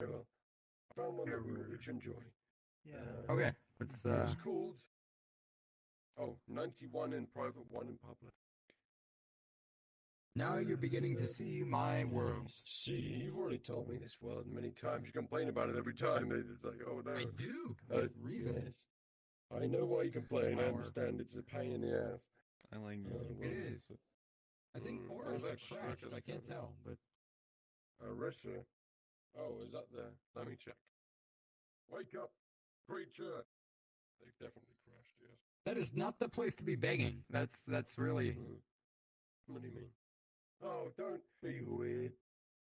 well. I found one that you enjoy. Yeah. Uh, Okay, let's. Uh, It's called. Oh, 91 in private, one in public. now you're beginning to see my world. See, you've already told me this world many times. You complain about it every time. It's like, oh no. I do Uh, with reason. yes. I know why you complain. I understand it's a pain in the ass. I like Uh, this. well, It is. I think Mm, Boris well, have that's true, crashed. I can't tell, but Arissa. Oh, is that there? Let me check. Wake up, creature. They've definitely crashed, yes. that is not the place to be begging. That's that's really. Mm. What do you mean? Oh, don't be weird.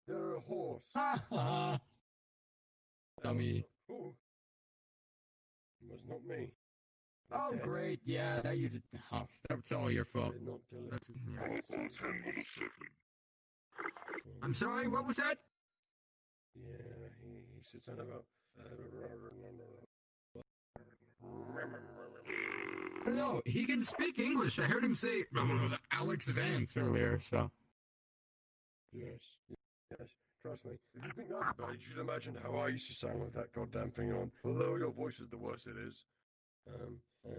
They're a horse. Ha ha! Dummy. Oh. It was not me. Oh, Dead. great. Yeah, now you did. Oh, that's all your fault. did not kill it. That's. yeah. I'm sorry. What was that? Yeah, he, he sits on about. No, he can speak English. I heard him say Alyx Vance earlier. So Yes, yes. Trust me. If you think that's bad, you should imagine how I used to sound with that goddamn thing on. Although your voice is the worst it is. Um, uh,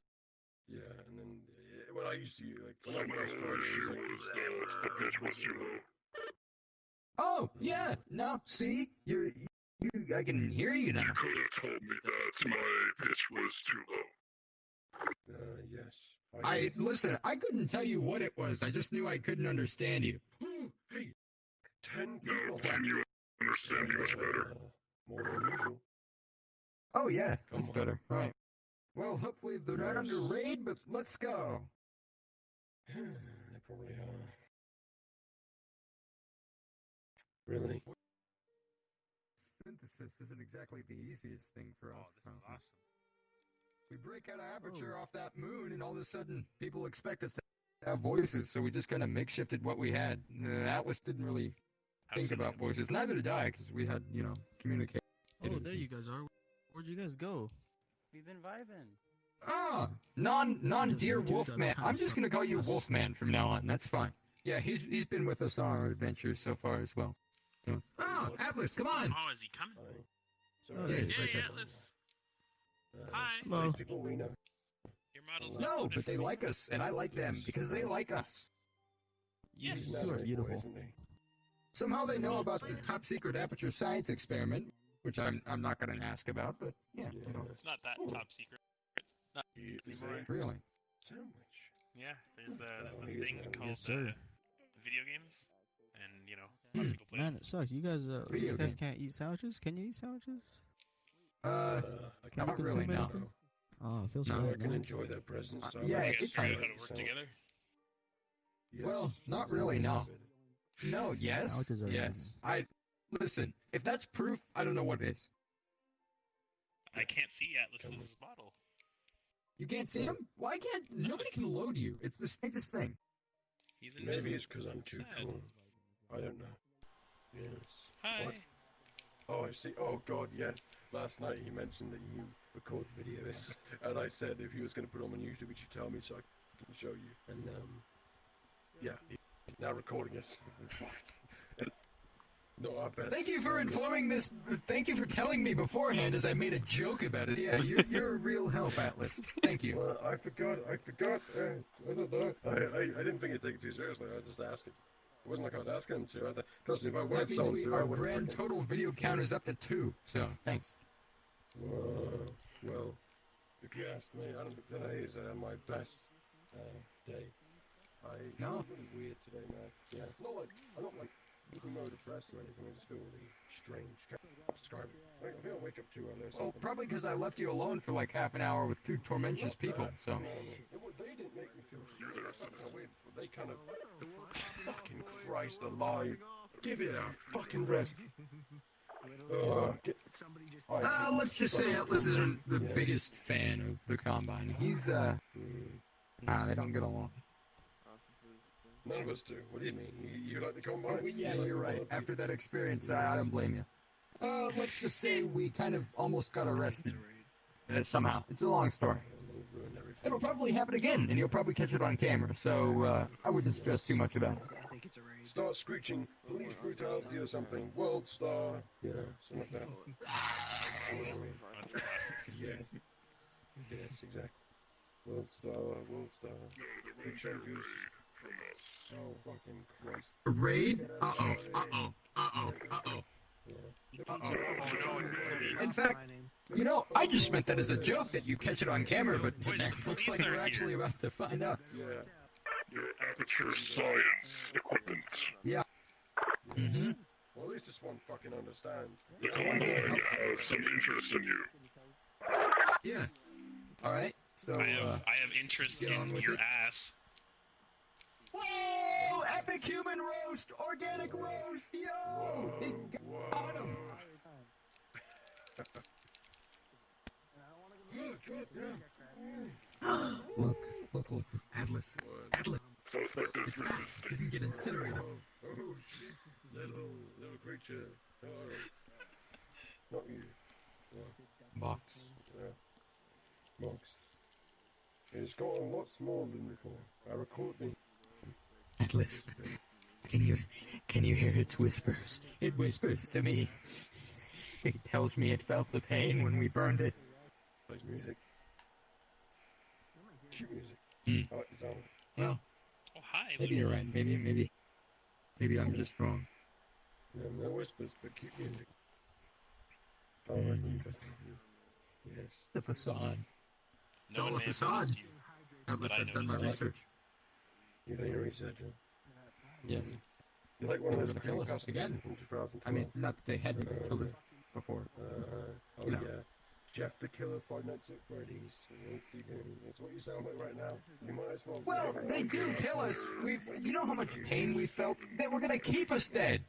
yeah, and then uh, when I used to like when I first started, it was like, Oh, yeah. No, see? You're you I can hear you now. You could have told me that my pitch was too low. uh, yes. I listen, I couldn't tell you what it was. I just knew I couldn't understand you. Hey, ten Now people. can you understand me much better? Uh, more than usual. Oh yeah, Come that's on. better. Right. Well, hopefully they're not under raid, but let's go. they probably are. Really? Synthesis isn't exactly the easiest thing for Oh, us. this is awesome. We break out of aperture off that moon, and all of a sudden, people expect us to have voices. So we just kind of makeshifted what we had. Uh, Atlas didn't really How think about voices. Neither did I, because we had, you know, communicate. Oh, there you guys are. Where'd you guys go? We've been vibing. Ah, non non Just dear Wolfman. I'm just gonna call you us. Wolfman from now on. That's fine. Yeah, he's he's been with us on our adventures so far as well. So- Ah, Atlas, come on. Oh, is he coming? Hi. Oh, Sorry. yeah, Yeah, right yeah. Atlas. Uh, Hi. Hello. these people we know. Your model's No, uploaded but they me. like us, and I like them because they like us. Yes. You are beautiful. Somehow they know about the top secret aperture science experiment, which I'm I'm not gonna ask about, but yeah, you know, It's not that Oh. top secret. He is Anymore. really. sandwich. Yeah, there's uh, there's Oh, this thing called Yes, uh, video games, and you know, a lot Hmm. of people play. Man, it sucks. You guys, uh, Video you guys game. can't eat sandwiches. Can you eat sandwiches? Uh, Uh, Can you not really, consume no. Oh, it feels No, I bad, can man. enjoy their presence. Uh, so yeah, I You it guys figure out how to work together. Yes. Well, not really, no. No, yes, Sandwiches are yes. amazing. I listen. If that's proof, I don't know what it is. I can't see Atlas's model. You can't see him? Why can't nobody can load you? It's the strangest thing. He's invisible. Maybe it's because I'm too Sad. cool. I don't know. Yes. Hi. What? Oh, I see. Oh, God, yes. Last night he mentioned that you record videos, and I said if he was going to put them on YouTube, he should tell me so I can show you. And um, yeah, he's now recording us. no, I bet. Thank you for informing this. Thank you for telling me beforehand, as I made a joke about it. Yeah, you're, you're a real help, Atlas. Thank you. Well, I forgot. I forgot. Uh, I don't know. I, I, I didn't think you'd take it too seriously. I was just asking. It wasn't like I was asking him to. I thought, trust me, if I That wanted means someone we, to, I our would grand total video count is up to two. So thanks. Whoa. Well, if you ask me, I don't think today is uh, my best uh, day. I No? really weird today, man. Yeah, not like I'm not like emo depressed or anything. I just feel really strange. Describe it. I I feel I wake up too early or Well, probably because I left you alone for like half an hour with two tormentous Not people. So No, no. It they didn't make me feel shitty. That's kind of weird. They kind of fucking Christ alive. Give it a fucking rest. Uh, get, I- uh, let's just say Atlas isn't the biggest fan of the combine. He's uh, Mm, nah, they don't get along. None of us do. What do you mean? You, you like the combine? Oh, yeah, You like you're the right. After that experience, I, I don't blame you. Uh, let's just say we kind of almost got arrested. Uh, somehow. It's a long story. It'll ruin everything. It'll probably happen again, and you'll probably catch it on camera, so uh, I wouldn't stress too much about it. start screeching police brutality or something. World star. You know, something like that. That's classic. yes. Yes, exactly. World star, world star. No, there Big won't be a changes. Raid from us. Oh, fucking Christ. A raid? Uh oh. Uh oh. Uh oh. Uh oh. Yeah. Uh-oh. In fact, you know, I just meant that as a joke that you catch it on camera, but Boys, it the looks police like are we're here. actually about to find out. Yeah. Your aperture science equipment. Mm-hmm. Well, at least this one fucking understands. The convoy has some interest in you. Yeah. All right. So, I have uh, I have interest get on in with your it. ass. Whoa! Epic human roast, organic roast, yo! Whoa, He got him. Look, look, look, Atlas, Atlas. Suspect is It's back. Didn't get incinerated. Oh, oh shit. Little, little creature. Oh. Not you. Box. Yeah. Mox. It's got a lot smaller than before. I record me. Atlas, can you can you hear its whispers? It whispers to me. It tells me it felt the pain when we burned it. Plays music. Cute music. I like the sound. Well, Oh hi. maybe you're right. Maybe maybe maybe I'm just wrong. No, no whispers, but cute music. Oh, that's Hmm. interesting. Yes. The facade. It's all a facade. noticed you. Atlas, I I've done my research. You know your research? Yes. You're like one of those kill us again. I mean, not that they hadn't killed it before. Uh, oh You know. yeah, Jeff the Killer, Five Nights at Freddy's. You? That's what you sound like right now. You might as well. Well, they do kill us. We've, you know how much pain we felt. They were gonna keep us dead.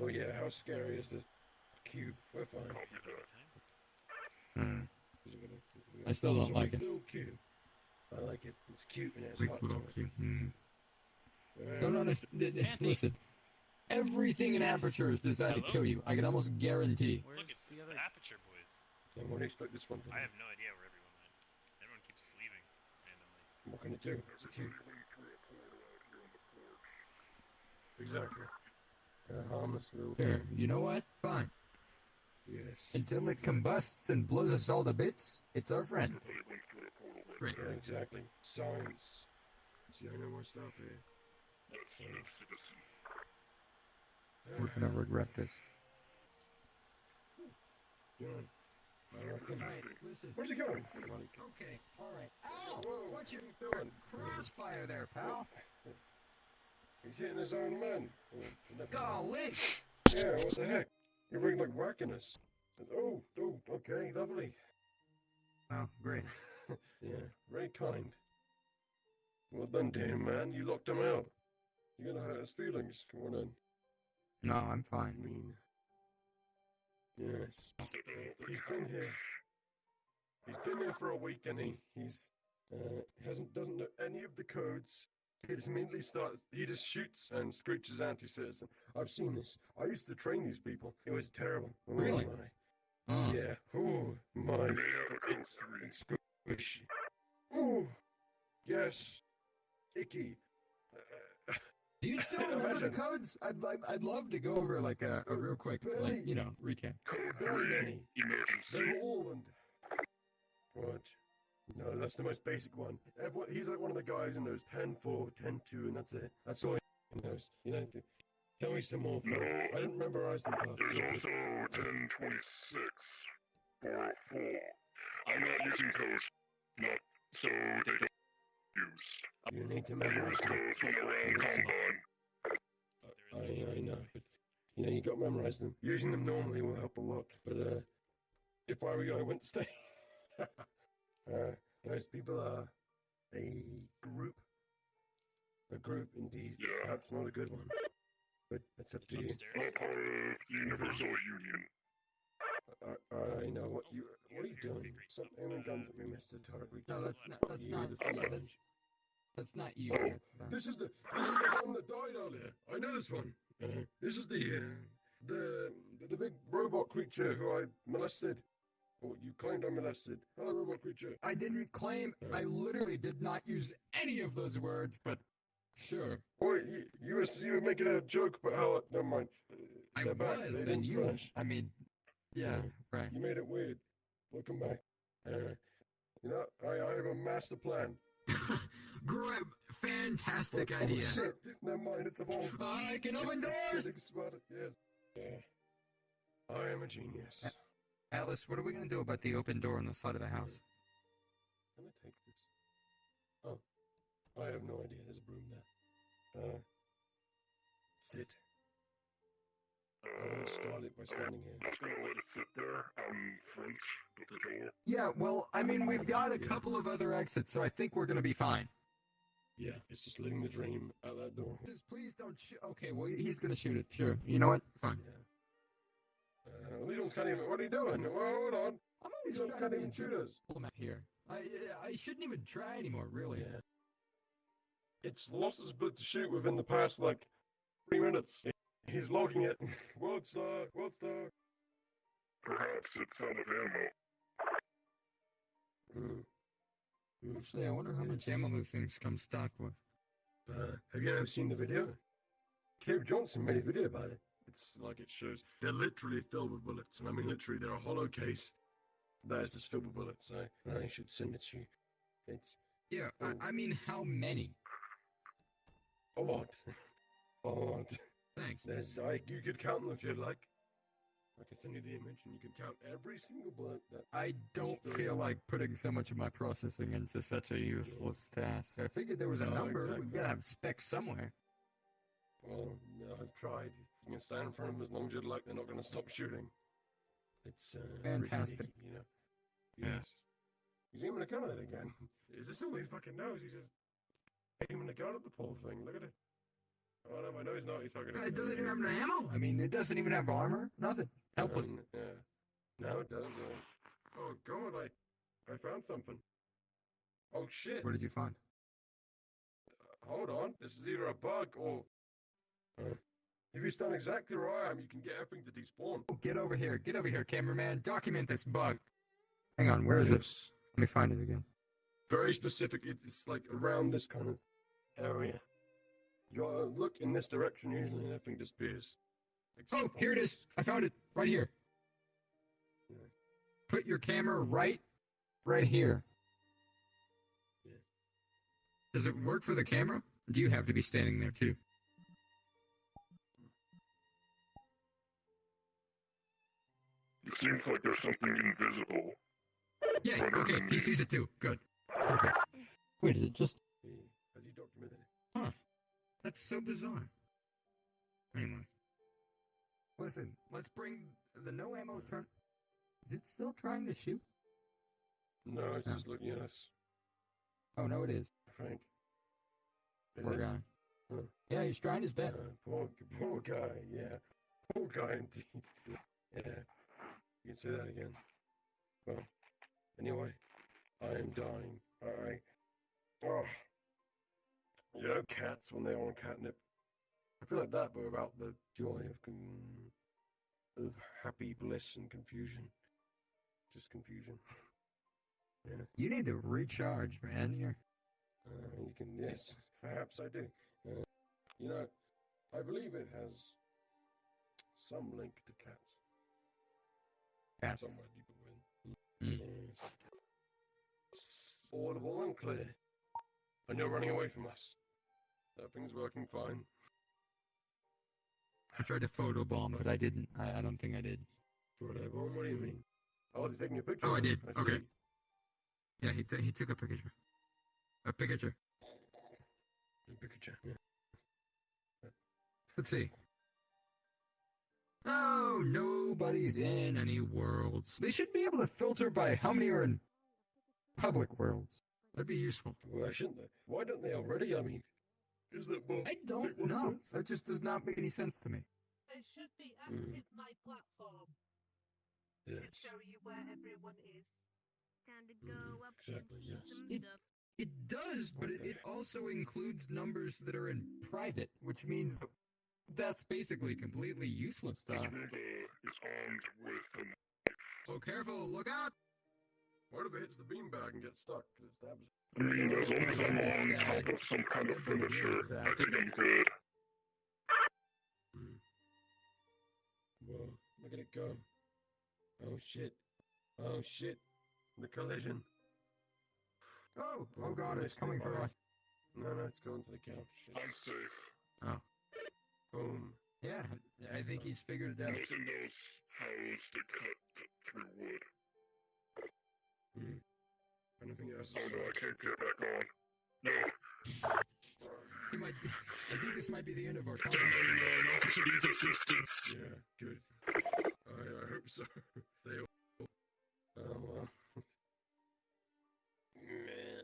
Oh yeah, how scary is this cube? We're fine. Copy that. Is it gonna- I still don't like it. Little cube. I like it. It's cute and it's Weak hot. little to it. cube. Hmm. Uh, Don't understand. Listen, everything in Aperture is designed to kill you. I can almost guarantee. Where's Look, it's the the other? Aperture Boys. Then what do you expect this one to do? I have no idea where everyone went. Everyone keeps leaving randomly. What can it do? It's a cube. Exactly. A harmless little Here, you know what? Fine. Yes. Until it combusts and blows us all to bits, it's our friend. Great. Yeah, exactly. Science. See, I know more stuff here. That's Smith Citizen. We're gonna regret this. John, I reckon. listen. Where's he going? Okay, alright. Ow! Whoa, What's your doing? crossfire there, pal? He's hitting his own man. Never. Golly! Yeah, what the heck? You're really like whacking us. Oh, oh, okay, lovely. Oh, great. Yeah, very kind. Well done, damn man. You locked him out. You're gonna hurt his feelings. Come on in. No, I'm I fine. mean, yes. He's been here. He's been here for a week, and he he's uh, hasn't doesn't know any of the codes. He just immediately starts. He just shoots and screeches anti-citizen. I've seen this. I used to train these people. It was terrible. Oh, Really? my. Oh, Yeah. Oh my. You may have a code It's, three. it's squishy. Oh yes. Icky. Uh, Do you still I remember the codes? I'd like, I'd love to go over like a, a real quick, like you know, recap. Code Very three. many. Emergency. They're all and what? No, that's the most basic one. Everyone, he's like one of the guys who knows 10 4, 10 2, and that's it. That's all he knows. You know, tell me some more. No. I didn't memorize them There's perfectly. also 1026. 404. I'm not using codes. Not so they don't use. You need to memorize codes when around Kanban. I, I know, but you know, you got to memorize them. Using them normally will help a lot. But uh, if I were you, I wouldn't stay. uh, those people are a group. A group, indeed. Yeah. Perhaps not a good one. But it's up to you. It's upstairs. Not part of the Universal Union. I, I know what you. What are you doing? Stop aiming guns at me, Mister Target. No, that's not. That's You not. the Yeah, that's ones. that's not you. That's uh, This is the this is the one that died earlier. I know this one. Uh, this is the uh, the the big robot creature who I molested. Or you claimed I molested. Hello, robot creature. I didn't claim. I literally did not use any of those words. But Sure. Or you, you were you were making a joke about how never mind. I They're back. was, They and didn't you. crash. I mean, yeah, right. You made it weird. Welcome back. Uh, you know, I, I have a master plan. Great, fantastic Oh, idea. shit. Never mind, it's a bomb. I can open It's- it's doors. getting Yes. Yeah. I am a genius. Atlas, what are we gonna do about the open door on the side of the house? Can I take this? Oh, I have no idea. There's a broom there. Uh, sit. I will start it by standing here. Just gonna let it sit there out in front of the door. Yeah, well, I mean, we've got a couple of other exits, so I think we're gonna be fine. Yeah, it's just letting the dream out that door. Just please don't shoot. Okay, well, he's gonna shoot it. Sure. You know what? Fine. Yeah. Uh, Legions can't even. What are you doing? Well, hold on. I'm Legions can't even shoot us. Pull him out here. I I shouldn't even try anymore, really. Yeah. It's lost his ability to shoot within the past like three minutes. He's logging it. World star, world star. Perhaps it's out of ammo. Mm. Mm. Actually, I wonder how much ammo those things come stocked with. Uh, have you ever seen the video? Cave Johnson made a video about it. It's like it shows they're literally filled with bullets, and I mean literally they're a hollow case that is just filled with bullets. I I should send it to you. It's Yeah, Oh. I, I mean, oh. how many? a lot, a lot. Thanks. There's I you could count them if you'd like. I can send you the image, and you can count every single bullet that. I don't feel like putting so much of my processing into such a useless task. I figured there was a No, number. We exactly. gotta have specs somewhere. Well, no, I've tried. You can stand in front of them as long as you'd like. They're not going to stop shooting. It's uh, Fantastic. sneaky, you know. Yes. He's aiming a gun at it again. Is this all he fucking knows? He's just aiming a gun at the poor thing. Look at it. Oh no, I know he's not. He's talking. It doesn't even have an ammo. I mean, it doesn't even have armor. Nothing. Helpless. Um, yeah. Now it does. Uh... Oh god, I I found something. Oh shit. What did you find? Hold on. This is either a bug or. Uh, if you stand exactly where I am, you can get everything to despawn. Oh, get over here. Get over here, cameraman. Document this bug. Hang on. Where is it? Let me find it again. Very specific. It's like around this kind of area. You gotta look in this direction usually, and everything disappears. Oh, here it is. I found it. Right here. Yeah. Put your camera right, right here. Yeah. Does it work for the camera? Do you have to be standing there too? It seems like there's something invisible. Yeah. Okay. He sees it too. Good. Perfect. Wait, is it just? this. Has he documented it? That's so bizarre. Anyway. Listen, let's bring the no ammo turn. Is it still trying to shoot? No, it's No. just looking at us. Oh no, it is. Frank. Is Poor it? guy. Huh. Yeah, he's trying his best. Uh, poor, poor guy. Yeah, poor guy indeed. Yeah, you can say that again. Well, anyway, I am dying. I, oh, you know, cats when they're on catnip. I feel like that, but about the joy of con- of happy bliss and confusion. Just confusion. Yeah, You need to recharge, man. You're uh, you can. Yes, perhaps I do. Uh, you know, I believe it has some link to cats. Cats. somewhere deeper within. Mm. Audible and clear. And you're running away from us. Everything's working fine. I tried to photobomb, but I didn't. I, I don't think I did. Whatever. What do you mean? Oh, was he taking a picture? Oh, I did. see. Okay. Yeah, he t- he took a picture. A picture. A picture. Yeah. Let's see. Oh, nobody's in any worlds. They should be able to filter by how many are in public worlds. That'd be useful. Why shouldn't they? Why don't they already? I mean, is that more? I don't know. That just does not make any sense to me. It should be Mm. active my platform. Yes. To show you where everyone is. Time to go up exactly, and yes. It- It does, but Okay. it also includes numbers that are in private, which means that's basically completely useless stuff. This us. world uh, is armed with an Oh, careful! Look out! What if it hits the beanbag and gets stuck? 'Cause it stabs it. I mean, as long as I'm on top of some kind of furniture, I think I'm good. Hmm. Whoa, look at it go. Oh shit. Oh shit. The collision. Oh, oh god, it's coming for us. No, no, it's going to the couch. Shit. I'm safe. Oh. Boom. Yeah, I think he's figured it out. Nothing knows how to cut th- through wood. Hmm. Anything else? Oh no, I can't get back on. No, He might, I think this might be the end of our damn conversation. it, no, officer needs assistance. Yeah, good. I, I hope so. They all. Oh well. Meh.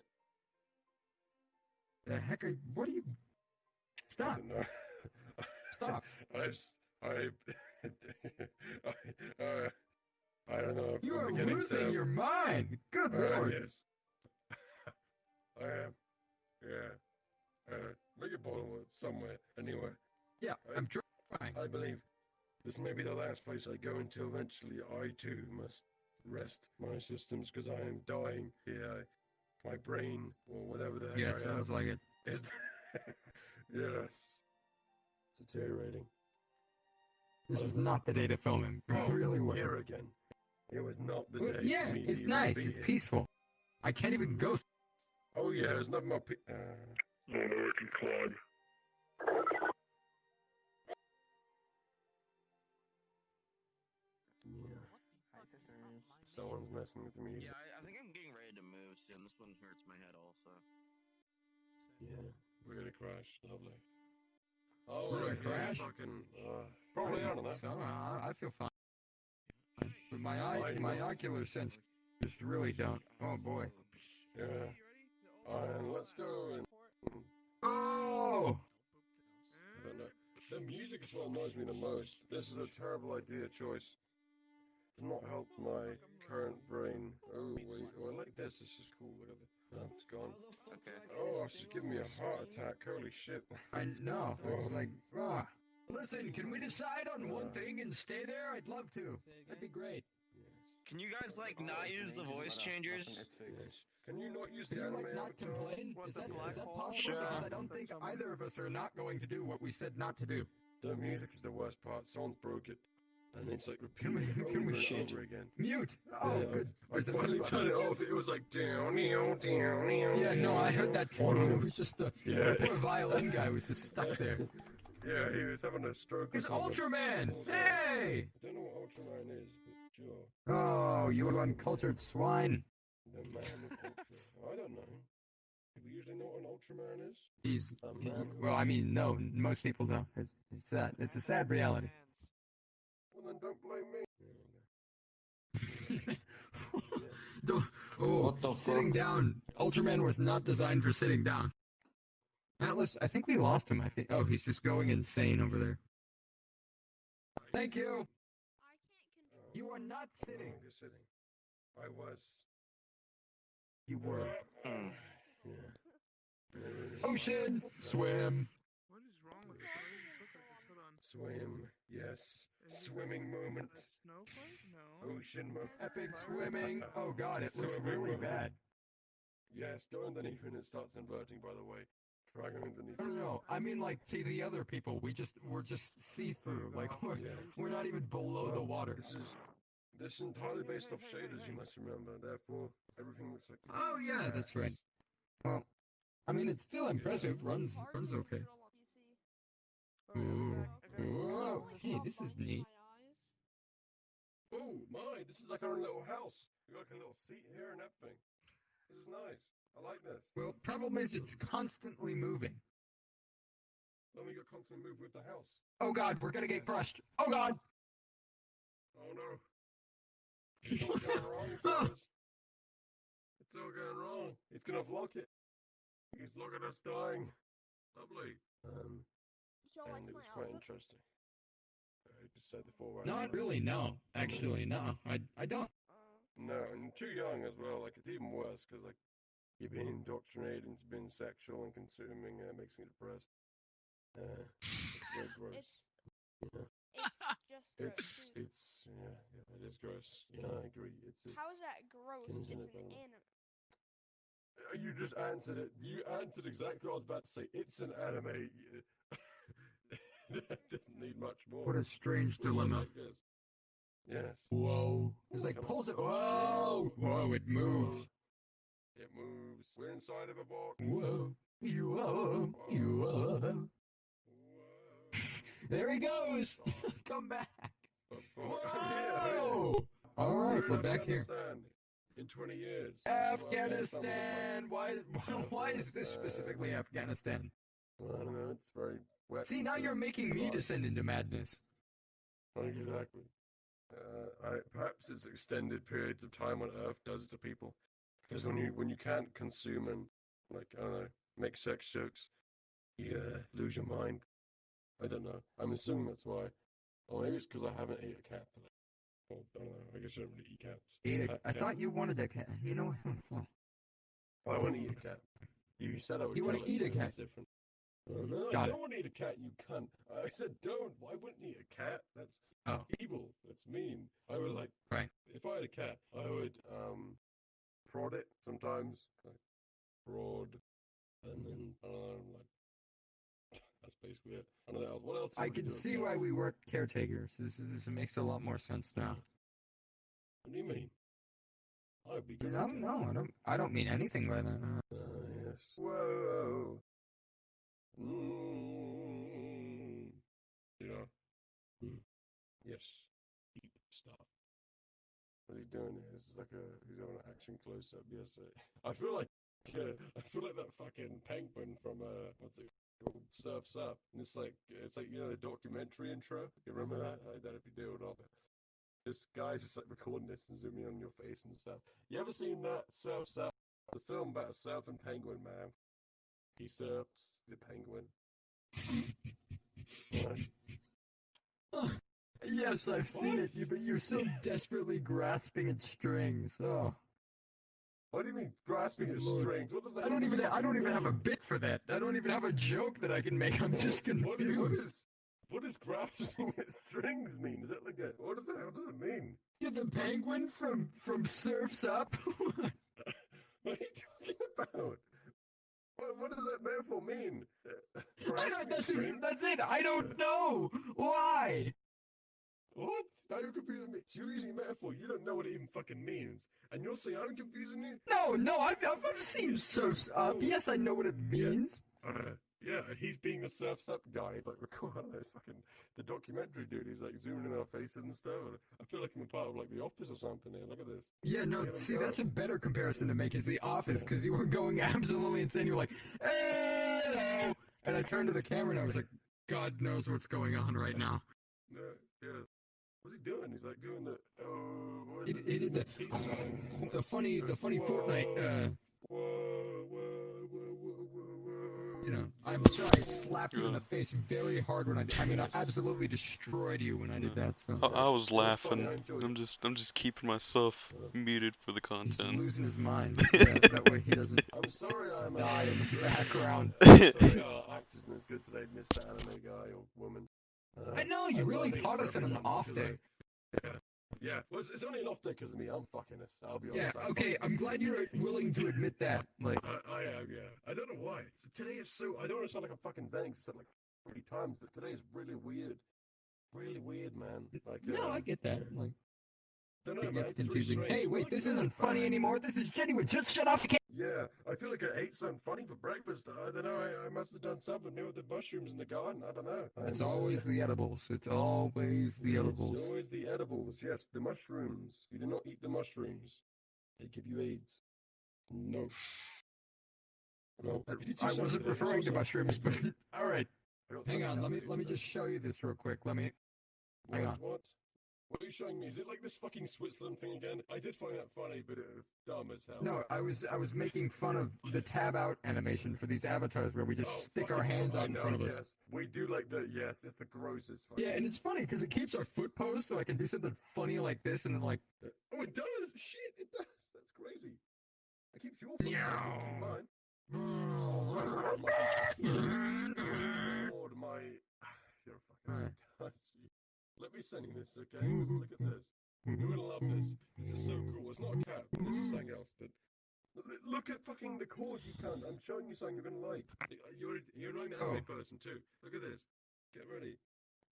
The heck are, what are you? I Stop, don't stop. I just, I, I, uh, I don't know. You I'm are losing to, your mind. Good Uh, lord. yes. I am. Yeah. Uh, make a bottle somewhere. Anyway, Yeah, I- I'm trying. I believe this may be the last place I go until eventually I too must rest my systems because I am dying here. My brain, or whatever the heck Yeah, I it have, sounds like it. it. yes. It's deteriorating. This was not the day to film him. Oh, really was. Here again. It was not the Well, day. yeah, for me to it's nice. It's here. peaceful. I can't even go. Oh yeah, it's not my. Pe- uh, Oh no, I can climb. yeah. Hi, sisters. Someone's messing with the music. Yeah, I, I think I'm getting ready to move soon. This one hurts my head also. Yeah, we're gonna crash. Lovely. Oh, We're crash? Fucking, uh, probably I don't know. So I, I feel fine. But my eye, my ocular sense just really don't. Oh boy. Yeah. Let's go and. Oh. The music is what annoys me the most. This is a terrible idea choice. Does not help my current brain. Oh wait, oh, I like this. This is cool. Look at the. Oh, it's gone. Okay. Oh, she's giving me a heart attack. Holy shit. I know. It's Oh. like, ah. Listen, can we decide on one thing and stay there? I'd love to. That'd be great. Yes. Can you guys like not use the voice changers? Yes. Can you not use Can the you anime like not avatar? complain? What Is the that, is that possible? Sure. Because I don't think either of us are not going to do what we said not to do. The music is the worst part. Someone's broke it. And it's like Can we- can we over and shit? over again. Mute. Oh, Yeah, good. I Is it- finally turned it off. It was like down, down, down, down. Yeah, no, I heard that too. It was just the, Yeah. the poor violin guy was just stuck there. Yeah, he was having a stroke. or It's. Ultraman! Hey! I don't know what Ultraman is, but sure. Oh, you uncultured swine. The man of Ultra. I don't know. Do we usually know what an Ultraman is. He's A man well. I mean, no, most people don't. It's, it's sad. It's a sad reality. Well, then don't blame me. Don't- oh, sitting down. Ultraman was not designed for sitting down. Atlas, I think we lost him. I think. Oh, he's just going insane over there. Thank you. You are not no sitting. longer sitting. I was. You were. Hmm. Yeah. Ocean, swim. What is wrong with you look like this? Hold on. Swim. Yes. Is it Swimming moment. a Snowflake? No. Ocean moment. Epic swimming. Oh God, it looks Swimming really moment. bad. Yes, go underneath and it starts inverting, by the way. Try going underneath. No, no, no. I mean, like to the other people, we just we're just see through. Like we're Yeah. we're not even below the water. This is this is entirely based off shaders, you must remember. Therefore, everything looks like. Oh yeah, that's right. Well, I mean, it's still impressive. Runs runs okay. Ooh. Whoa. Hey, this is neat. Oh my! This is like our little house. We got like a little seat here and everything. This is nice. I like this. Well, problem is it's constantly moving. Then we got constantly move with the house. Oh God, we're gonna get crushed. Oh God. Oh no! It's all going wrong. fellas. It's all going wrong. He's gonna block it. He's looking at us dying. Lovely. Um, and it was quite interesting. I just said before. right? Not really. No, actually, no. I I don't. No, and too young as well. Like it's even worse because like you've been indoctrinated into being sexual and consuming. Uh, it makes me depressed. Uh, it's gross. It's It's just gross. It's it's yeah, yeah, it is gross. Yeah, I agree. It's, it's How is that gross? It's an by anime. Uh, You just answered it. You answered exactly what I was about to say. It's an anime. That doesn't need much more. What a strange dilemma. like this. Yes. Whoa. It's like Come pulls it. Whoa. Whoa, it moves. It moves. We're inside of a box. Whoa. You are. You are. Whoa. There he goes. Come back. Whoa. Whoa. All right, we're back here. Afghanistan In 20 years. This is what Afghanistan Afghanistan. Why? Why is this specifically Afghanistan? will. I don't know. It's very wet. See, now you're making me descend into madness. Exactly. Uh, I, perhaps it's extended periods of time on Earth does it to people. Because when you when you can't consume and like I don't know make sex jokes, you uh, lose your mind. I don't know. I'm assuming that's why. Or maybe it's because I haven't ate a cat today. Or, I don't know. I guess I don't really eat cats. Eat a- Cat- I thought you wanted a cat. You know. I want to eat a cat. You said I would. You kill it, eat a cat? Different. No, I Got it. don't want to eat a cat. You cunt. I said don't. Why wouldn't eat a cat? That's Oh. evil. That's mean. I would like. Right. If I had a cat, I would um prod it sometimes. Like, prod, and then I don't like that's basically it. I don't know what else. I can see why we work caretakers. This, is, this makes a lot more sense now. What do you mean? I would be with no, cats. I don't. I don't mean anything by that. Uh, yes. Whoa. Mm. You know. Mm. Yes. Deep stuff. What's he doing is like a he's having an action close up. Yes. I feel like uh, I feel like that fucking penguin from uh what's it called Surfs Up. And it's like it's like you know the documentary intro. You remember that? I don't know if you do or not. This guy's just like recording this and zooming on your face and stuff. You ever seen that Surfs Up? The film about a surfing penguin, man. He surfs the penguin. Right. yes, I've seen it, you- but you're so desperately grasping at strings. Oh, What do you mean grasping at strings? What does that I don't even. I don't even have a bit for that. I don't even have a joke that I can make. I'm just What- what is- what confused. is- What does grasping at strings mean? Is it like a what does that? What does it mean? You're the penguin from from Surfs Up. What are you talking about? What, what does that metaphor mean? That's that's it. I don't know why. What? Now you're confusing me. So you're using metaphor. You don't know what it even fucking means, and you're saying I'm confusing you. No, no, I've I've, I've seen Surfs Up. Yes, I know what it means. Uh, yeah, and he's being the surfs up guy. He's like, record I don't know, it's fucking the documentary dude. He's like zooming in our faces and stuff. I feel like I'm a part of like the office or something here. Look at this. Yeah, no. See, that's a better comparison to make. Is The Office because you were going absolutely insane. You were like, "Hello," and I turned to the camera and I was like, God knows what's going on right now. No, yeah. What's he doing? He's like doing the. Oh, He, he did the the funny the funny Fortnite. Uh, I'm sure I slapped you in the face very hard when I. did- I mean, I absolutely destroyed you when I did that. So I, I was It was laughing. I I'm just I'm just keeping myself muted for the content. he's content. losing his mind. that, that way he doesn't I'm sorry I'm die in the background. sorry our actors isn't as good today, Mr. Anime guy or woman. Uh, I know you I'm really learning taught us on an off day. Yeah, yeah. Well, it's, it's only an off day because of me. I'm fucking this. I'll be Yeah. honest. I'm Okay. fucking I'm glad you're willing to admit that. Like. I, I am, yeah. I don't know why. Today is so. I don't want to sound like I'm fucking venting. 'cause I said like three times, but today is really weird. Really weird, man. Like, No, uh, I get that. Like. don't know, It man. gets It's really confusing. Hey, wait, this isn't funny anymore. This is genuine. Just shut off. You can't. Yeah, I feel like I ate something funny for breakfast. I don't know. I, I must have done something new with the mushrooms in the garden. I don't know. It's always the edibles. It's always the edibles. It's always the edibles. Yes, the mushrooms. You do not eat the mushrooms. They give you AIDS. No. No. I- Did you I say wasn't referring to mushrooms, but all right. Hang on. Let me let me just show you this real quick. Let me. hang on. What? What are you showing me? Is it like this fucking Switzerland thing again? I did find that funny, but it was dumb as hell. No, I was I was making fun of the tab out animation for these avatars where we just Oh, stick our hands out in know, front of us. Yes. We do like the yes. It's the grossest. Fucking... Yeah, and it's funny because it keeps our foot posed, so I can do something funny like this, and then like Oh, it does. Shit, it does. That's crazy. I keeps your foot. Keep mine. Mm. Lord, my. You're fucking. Be sending this, okay? Listen, look at this. You're gonna love this. This is so cool. It's not a cat. This is something else. But look at fucking the cord, you cunt. I'm showing you something you're gonna like. You're you're annoying the Oh. anime person too. Look at this. Get ready.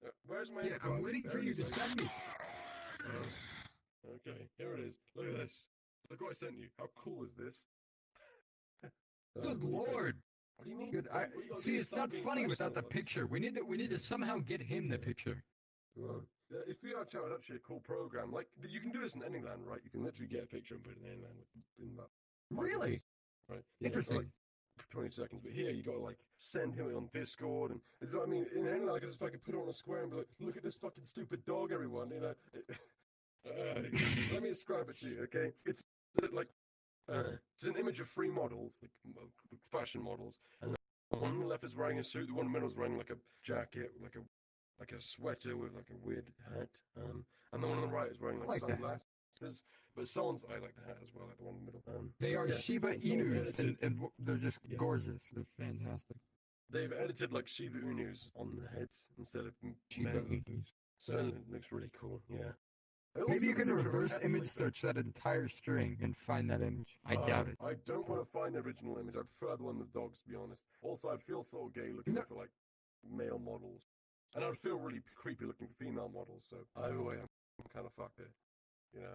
Uh, where's my? Yeah, I'm waiting for you to send me. Oh. Okay, here it is. Look at this. Look what I sent you. How cool is this? Uh, Good what do you think? lord. What do you mean? Good. I see. It's not funny without the picture. We need to. We need to somehow get him the picture. Well, uh, if VRChat is actually a cool program, like you can do this in any land, right? You can literally get a picture and put it in any land in that. Really Right. Yeah, interesting. like 20 seconds, but here you gotta like send him on Discord, and is what I mean. In any land, I can just fucking put it on a square and be like, "Look at this fucking stupid dog, everyone!" You know. Uh, let me describe it to you, okay? It's uh, like uh, it's an image of three models, like fashion models, and the one on the left is wearing a suit. The one in the middle is wearing like a jacket, like a like a sweater with like a weird hat. Um, and the one on the right is wearing like, like the hat. sunglasses. But someone's I like the hat as well, like the one in the middle. Um, They are yeah, Shiba and Inus, and, and they're just Yeah. gorgeous. They're fantastic. They've edited like Shiba Inus on the heads instead of Shiba. Inus. So it looks really cool. Yeah. Maybe you can reverse image like- search that entire string and find that image. I Uh, doubt it. I don't want to find the original image. I prefer the one with dogs, to be honest. Also, I'd feel so gay looking No. for like male models, and I'd feel really creepy looking for female models. So either way, I'm, I'm kind of fucked there. You know,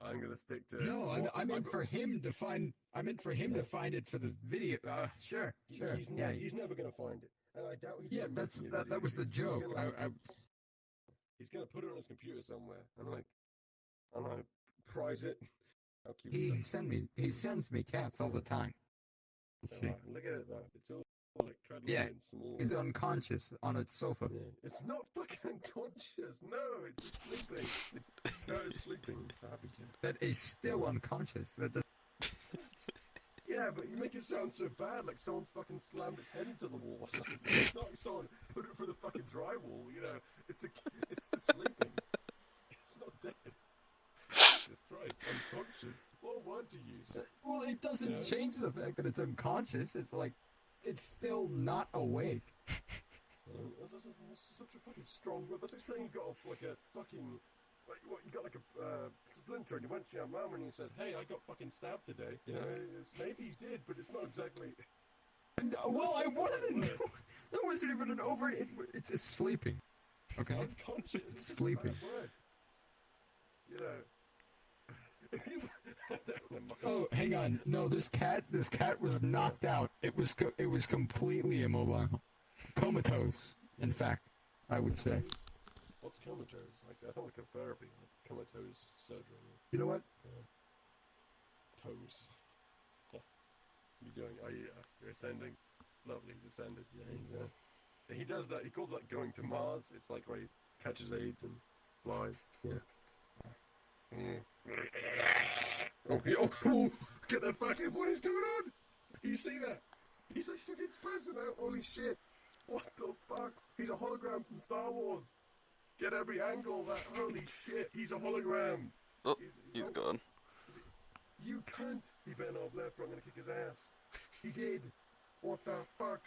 I'm gonna stick to. No, I, I meant I've- for him to find. I meant for him to find it for the video. Uh, sure, sure. He's, yeah, he's never gonna find it, and I doubt he's. yeah. That's that. That was the He's joke. gonna, I, I, He's gonna put it on his computer somewhere, and like, and I prize it. How cute is he send me. He sends me cats all the time. Let's see. Oh, look at it though. It's all like Yeah, and small. He's unconscious on its sofa. Yeah. It's not fucking unconscious. No, it's sleeping. No, it's sleeping. Happy. That is still unconscious. That does, Yeah, but you make it sound so bad, like someone's fucking slammed its head into the wall or something. It's not like someone put it through the fucking drywall. You know, it's a, it's just sleeping. It's not dead. Jesus Christ, unconscious. What a word to use. well, it doesn't Yeah. change the fact that it's unconscious. It's like it's still not awake. Um, that's, that's, that's such a fucking strong word. That's like saying you got off like a fucking. Like, what, you got like a uh, splinter and you went to your mum and you said, hey, I got fucking stabbed today. You know, it's, maybe you did, but it's not exactly. No, well, I wanted to know. That wasn't even an over. It, it's, it's sleeping. Okay. unconscious. It's sleeping. You know. If you, Never mind. Oh, hang on. No, this cat. This cat was knocked out. It was. Co- it was completely immobile, comatose. In fact, I would say. What's comatose? Like I thought like a therapy, like comatose surgery. You know what? Toes. Yeah. You're doing? Oh yeah, you're ascending. Lovely, he's ascended. Yeah, he's, uh, he does that. He calls that going to Mars. It's like where he catches AIDS and flies. Yeah. Mm. Oh, he, oh, oh, get the fucking what is going on? You see that? He's like fucking spazzing out. Holy shit! What the fuck? He's a hologram from Star Wars. Get every angle of that. Holy shit! He's a hologram. Oh, He's, he's gone. You can't. He better not have left or I'm gonna kick his ass. He did. What the fuck?